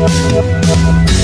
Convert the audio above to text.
We'll be right back.